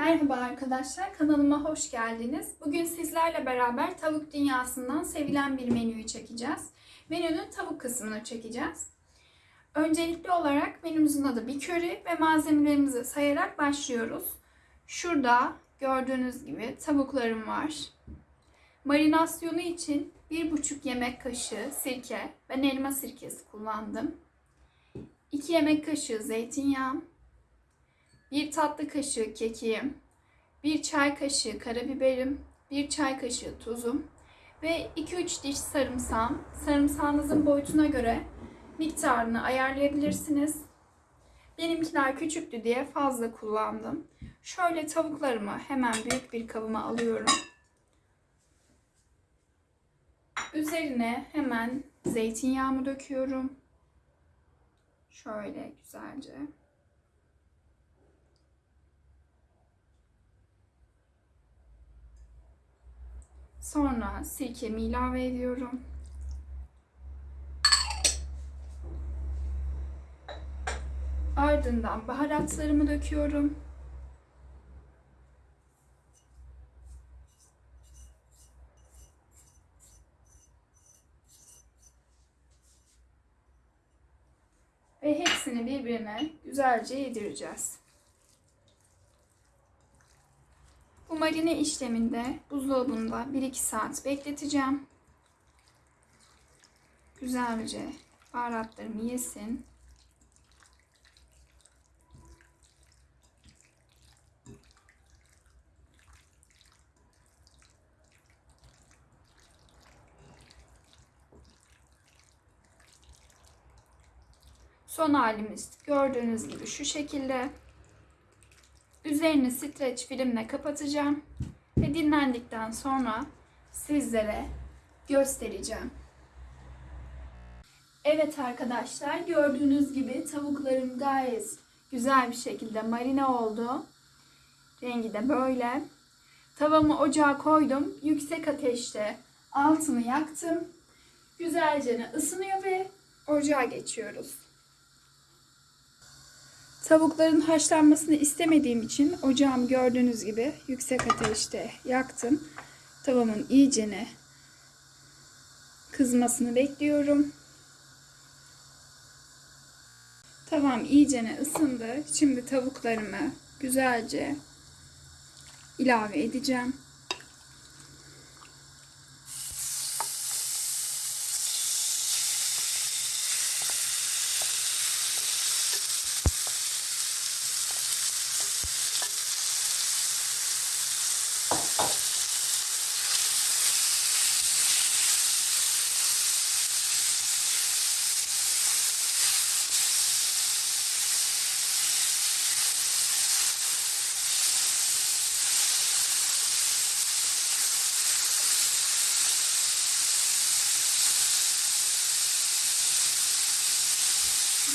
Merhaba arkadaşlar, kanalıma hoş geldiniz. Bugün sizlerle beraber tavuk dünyasından sevilen bir menüyü çekeceğiz. Menünün tavuk kısmını çekeceğiz. Öncelikli olarak menümüzün adı bir köri ve malzemelerimizi sayarak başlıyoruz. Şurada gördüğünüz gibi tavuklarım var. Marinasyonu için 1,5 yemek kaşığı sirke, ben elma sirkesi kullandım. 2 yemek kaşığı zeytinyağı, 1 tatlı kaşığı kekiğim, 1 çay kaşığı karabiberim, 1 çay kaşığı tuzum ve 2-3 diş sarımsağım. Sarımsağınızın boyutuna göre miktarını ayarlayabilirsiniz. Benimkiler küçüktü diye fazla kullandım. Şöyle tavuklarımı hemen büyük bir kabıma alıyorum. Üzerine hemen zeytinyağımı döküyorum. Şöyle güzelce. Sonra sirkemi ilave ediyorum. Ardından baharatlarımı döküyorum. Ve hepsini birbirine güzelce yedireceğiz. Bu marine işleminde buzdolabında 1-2 saat bekleteceğim. Güzelce baharatlarımı yesin. Son halimiz gördüğünüz gibi şu şekilde. Üzerini streç filmle kapatacağım ve dinlendikten sonra sizlere göstereceğim. Evet arkadaşlar gördüğünüz gibi tavuklarım gayet güzel bir şekilde marine oldu. Rengi de böyle. Tavamı ocağa koydum. Yüksek ateşte altını yaktım. Güzelce ısınıyor ve ocağa geçiyoruz. Tavukların haşlanmasını istemediğim için ocağım gördüğünüz gibi yüksek ateşte yaktım. Tavamın iyicene kızmasını bekliyorum. Tavam iyicene ısındı. Şimdi tavuklarımı güzelce ilave edeceğim.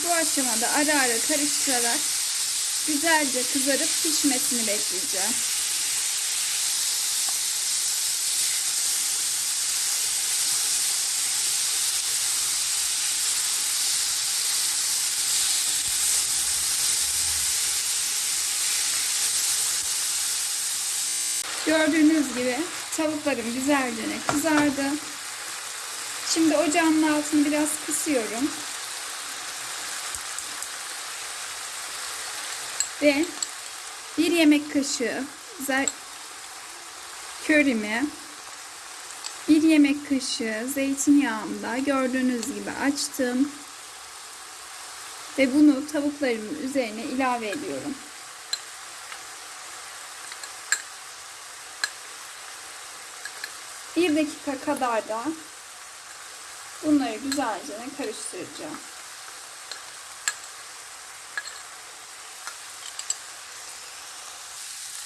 Bu aşamada ara ara karıştırarak güzelce kızarıp pişmesini bekleyeceğim. Gördüğünüz gibi tavuklarım güzelce kızardı. Şimdi ocağın altını biraz kısıyorum. Ve bir yemek kaşığı körimi bir yemek kaşığı zeytinyağımda gördüğünüz gibi açtım. Ve bunu tavuklarımın üzerine ilave ediyorum. Bir dakika kadar da bunları güzelce karıştıracağım.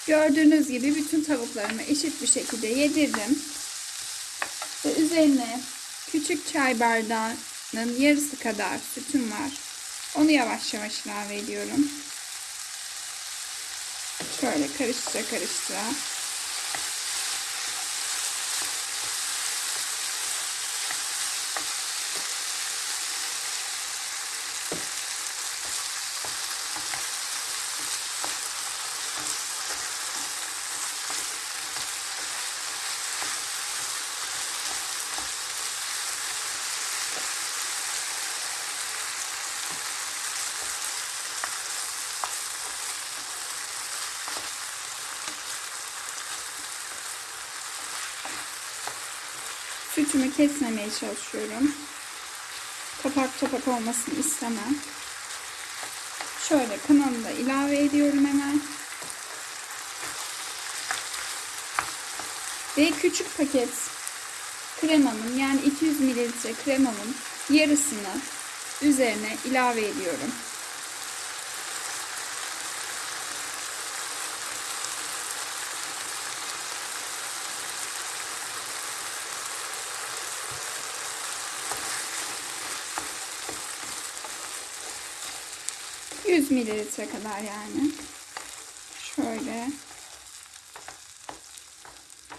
Gördüğünüz gibi bütün tavuklarımı eşit bir şekilde yedirdim. Ve üzerine küçük çay bardağının yarısı kadar sütüm var. Onu yavaş yavaş ilave ediyorum. Şöyle karıştıra karıştıra. Sütümü kesmemeye çalışıyorum. Topak topak olmasını istemem. Şöyle kanalı da ilave ediyorum hemen. Ve küçük paket kremamın yani 200 mililitre kremamın yarısını üzerine ilave ediyorum. ...100 mililitre kadar yani. Şöyle.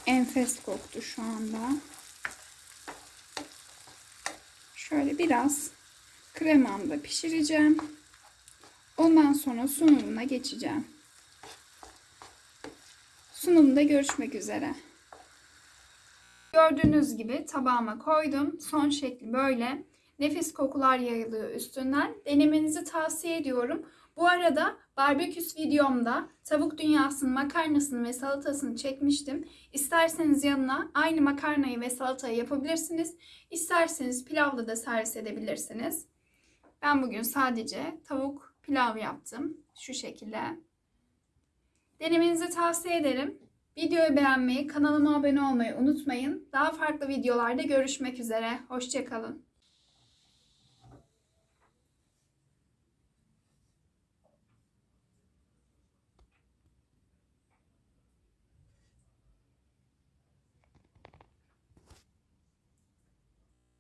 Enfes koktu şu anda. Şöyle biraz kremamda pişireceğim. Ondan sonra sunumuna geçeceğim. Sunumda görüşmek üzere. Gördüğünüz gibi tabağıma koydum. Son şekli böyle. Nefis kokular yayılıyor üstünden. Denemenizi tavsiye ediyorum. Bu arada barbeküs videomda tavuk dünyasının makarnasını ve salatasını çekmiştim. İsterseniz yanına aynı makarnayı ve salatayı yapabilirsiniz. İsterseniz pilavla da servis edebilirsiniz. Ben bugün sadece tavuk pilav yaptım. Şu şekilde. Denemenizi tavsiye ederim. Videoyu beğenmeyi, kanalıma abone olmayı unutmayın. Daha farklı videolarda görüşmek üzere. Hoşçakalın.